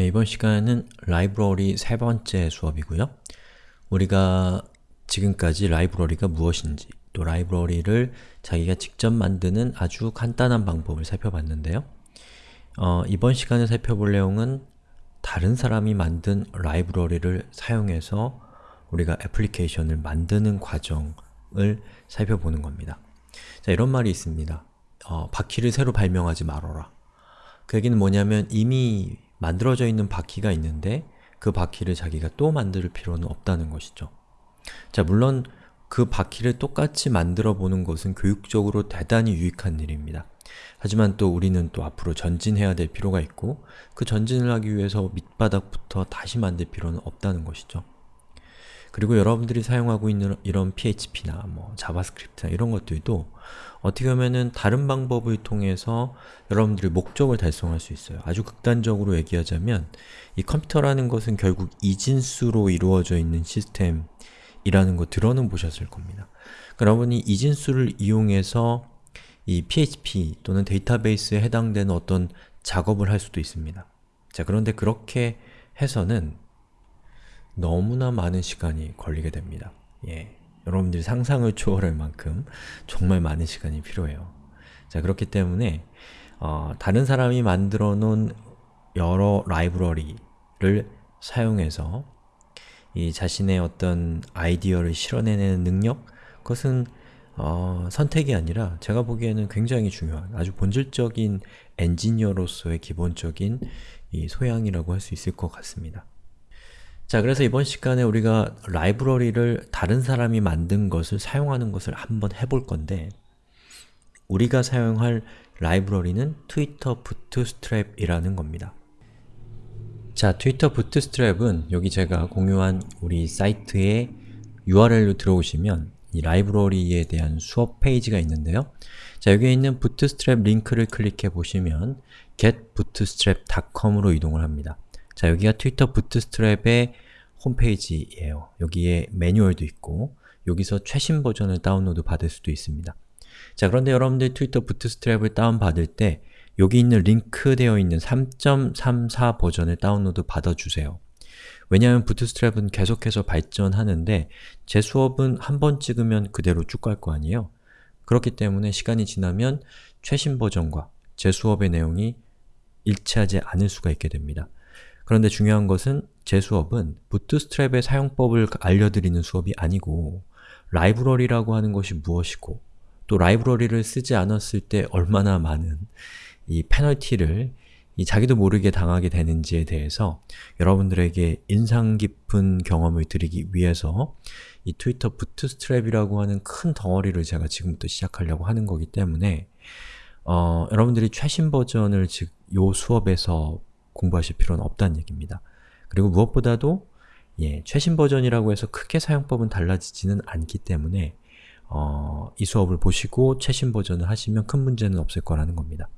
예, 이번 시간은 라이브러리 세 번째 수업이고요. 우리가 지금까지 라이브러리가 무엇인지 또 라이브러리를 자기가 직접 만드는 아주 간단한 방법을 살펴봤는데요. 어, 이번 시간에 살펴볼 내용은 다른 사람이 만든 라이브러리를 사용해서 우리가 애플리케이션을 만드는 과정을 살펴보는 겁니다. 자, 이런 말이 있습니다. 어, 바퀴를 새로 발명하지 말아라. 그 얘기는 뭐냐면 이미 만들어져 있는 바퀴가 있는데 그 바퀴를 자기가 또 만들 필요는 없다는 것이죠. 자, 물론 그 바퀴를 똑같이 만들어 보는 것은 교육적으로 대단히 유익한 일입니다. 하지만 또 우리는 또 앞으로 전진해야 될 필요가 있고 그 전진을 하기 위해서 밑바닥부터 다시 만들 필요는 없다는 것이죠. 그리고 여러분들이 사용하고 있는 이런 PHP나 뭐 JavaScript나 이런 것들도 어떻게 보면은 다른 방법을 통해서 여러분들이 목적을 달성할 수 있어요. 아주 극단적으로 얘기하자면 이 컴퓨터라는 것은 결국 이진수로 이루어져 있는 시스템이라는 거 들어는 보셨을 겁니다. 여러분이 이진수를 이용해서 이 PHP 또는 데이터베이스에 해당되는 어떤 작업을 할 수도 있습니다. 자, 그런데 그렇게 해서는 너무나 많은 시간이 걸리게 됩니다. 예. 여러분들이 상상을 초월할 만큼 정말 많은 시간이 필요해요. 자, 그렇기 때문에 어, 다른 사람이 만들어 놓은 여러 라이브러리를 사용해서 이 자신의 어떤 아이디어를 실현해내는 능력? 그것은 어, 선택이 아니라 제가 보기에는 굉장히 중요한 아주 본질적인 엔지니어로서의 기본적인 이 소양이라고 할 수 있을 것 같습니다. 자, 그래서 이번 시간에 우리가 라이브러리를 다른 사람이 만든 것을 사용하는 것을 한번 해볼 건데 우리가 사용할 라이브러리는 트위터 부트스트랩이라는 겁니다. 자, 트위터 부트스트랩은 여기 제가 공유한 우리 사이트의 URL로 들어오시면 이 라이브러리에 대한 수업 페이지가 있는데요. 자, 여기에 있는 부트스트랩 링크를 클릭해 보시면 getbootstrap.com으로 이동을 합니다. 자, 여기가 Twitter Bootstrap의 홈페이지예요. 여기에 매뉴얼도 있고 여기서 최신 버전을 다운로드 받을 수도 있습니다. 자, 그런데 여러분들 Twitter Bootstrap을 다운받을 때 여기 있는 링크 되어 있는 3.34 버전을 다운로드 받아주세요. 왜냐하면 Bootstrap은 계속해서 발전하는데 제 수업은 한 번 찍으면 그대로 쭉 갈 거 아니에요? 그렇기 때문에 시간이 지나면 최신 버전과 제 수업의 내용이 일치하지 않을 수가 있게 됩니다. 그런데 중요한 것은 제 수업은 부트스트랩의 사용법을 알려드리는 수업이 아니고 라이브러리라고 하는 것이 무엇이고 또 라이브러리를 쓰지 않았을 때 얼마나 많은 이 페널티를 이 자기도 모르게 당하게 되는지에 대해서 여러분들에게 인상 깊은 경험을 드리기 위해서 이 트위터 부트스트랩이라고 하는 큰 덩어리를 제가 지금부터 시작하려고 하는 거기 때문에 어, 여러분들이 최신 버전을 즉 요 수업에서 공부하실 필요는 없다는 얘기입니다. 그리고 무엇보다도 예, 최신 버전이라고 해서 크게 사용법은 달라지지는 않기 때문에 어, 이 수업을 보시고 최신 버전을 하시면 큰 문제는 없을 거라는 겁니다.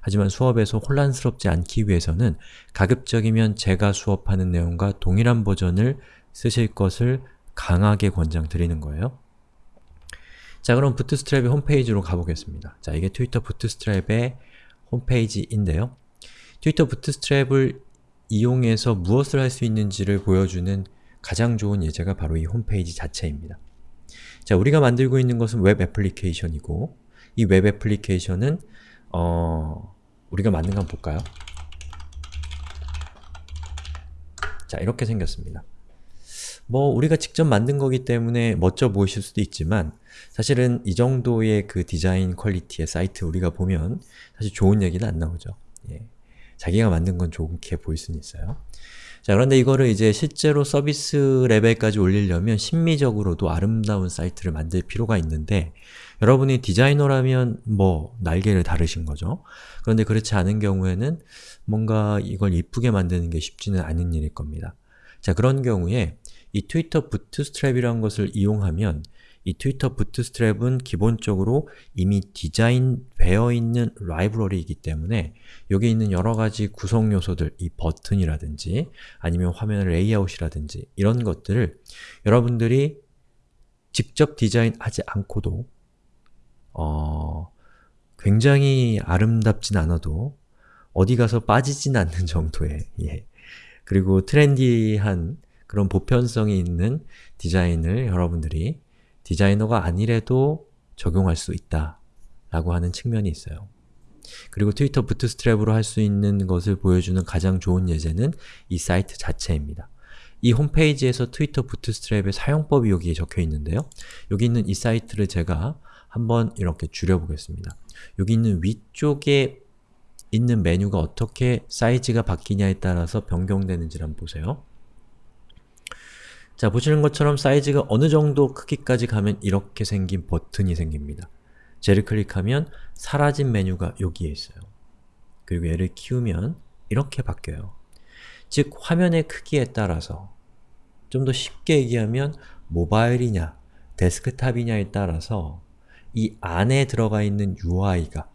하지만 수업에서 혼란스럽지 않기 위해서는 가급적이면 제가 수업하는 내용과 동일한 버전을 쓰실 것을 강하게 권장드리는 거예요. 자 그럼 Bootstrap의 홈페이지로 가보겠습니다. 자 이게 Twitter Bootstrap의 홈페이지인데요. Twitter Bootstrap을 이용해서 무엇을 할 수 있는지를 보여주는 가장 좋은 예제가 바로 이 홈페이지 자체입니다. 자, 우리가 만들고 있는 것은 웹 애플리케이션이고 이 웹 애플리케이션은 어... 우리가 만든 거 한번 볼까요? 자, 이렇게 생겼습니다. 뭐 우리가 직접 만든 거기 때문에 멋져 보이실 수도 있지만 사실은 이 정도의 그 디자인 퀄리티의 사이트 우리가 보면 사실 좋은 얘기는 안 나오죠. 예. 자기가 만든 건 좋게 보일 수는 있어요. 자 그런데 이거를 이제 실제로 서비스 레벨까지 올리려면 심미적으로도 아름다운 사이트를 만들 필요가 있는데 여러분이 디자이너라면 뭐 날개를 다르신 거죠. 그런데 그렇지 않은 경우에는 뭔가 이걸 이쁘게 만드는 게 쉽지는 않은 일일 겁니다. 자 그런 경우에 이 Twitter Bootstrap이라는 것을 이용하면 이 Twitter Bootstrap은 기본적으로 이미 디자인되어 있는 라이브러리이기 때문에 여기 있는 여러 가지 구성 요소들, 이 버튼이라든지 아니면 화면 레이아웃이라든지 이런 것들을 여러분들이 직접 디자인하지 않고도 어, 굉장히 아름답진 않아도 어디 가서 빠지진 않는 정도의 예, 그리고 트렌디한 그런 보편성이 있는 디자인을 여러분들이 디자이너가 아니래도 적용할 수 있다 라고 하는 측면이 있어요. 그리고 Twitter Bootstrap으로 할 수 있는 것을 보여주는 가장 좋은 예제는 이 사이트 자체입니다. 이 홈페이지에서 Twitter Bootstrap의 사용법이 여기에 적혀 있는데요. 여기 있는 이 사이트를 제가 한번 이렇게 줄여보겠습니다. 여기 있는 위쪽에 있는 메뉴가 어떻게 사이즈가 바뀌냐에 따라서 변경되는지를 한번 보세요. 자, 보시는 것처럼 사이즈가 어느 정도 크기까지 가면 이렇게 생긴 버튼이 생깁니다. 쟤를 클릭하면 사라진 메뉴가 여기에 있어요. 그리고 얘를 키우면 이렇게 바뀌어요. 즉, 화면의 크기에 따라서 좀 더 쉽게 얘기하면 모바일이냐, 데스크탑이냐에 따라서 이 안에 들어가 있는 UI가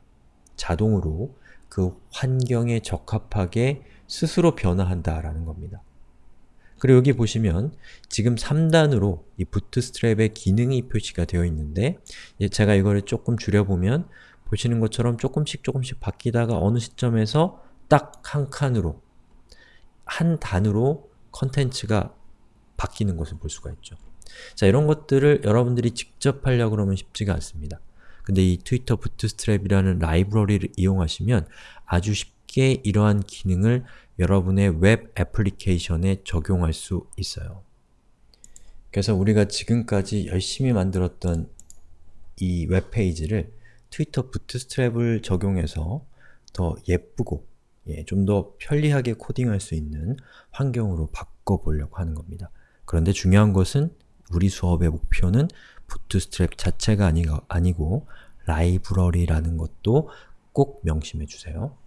자동으로 그 환경에 적합하게 스스로 변화한다라는 겁니다. 그리고 여기 보시면 지금 3단으로 이 부트스트랩의 기능이 표시가 되어 있는데 제가 이거를 조금 줄여보면 보시는 것처럼 조금씩 조금씩 바뀌다가 어느 시점에서 딱 한 칸으로 한 단으로 컨텐츠가 바뀌는 것을 볼 수가 있죠. 자, 이런 것들을 여러분들이 직접 하려고 그러면 쉽지가 않습니다. 근데 이 Twitter Bootstrap이라는 라이브러리를 이용하시면 아주 쉽게 이러한 기능을 여러분의 웹 애플리케이션에 적용할 수 있어요. 그래서 우리가 지금까지 열심히 만들었던 이 웹페이지를 Twitter Bootstrap을 적용해서 더 예쁘고 예, 좀 더 편리하게 코딩할 수 있는 환경으로 바꿔보려고 하는 겁니다. 그런데 중요한 것은 우리 수업의 목표는 부트스트랩 자체가 아니, 아니고 라이브러리라는 것도 꼭 명심해 주세요.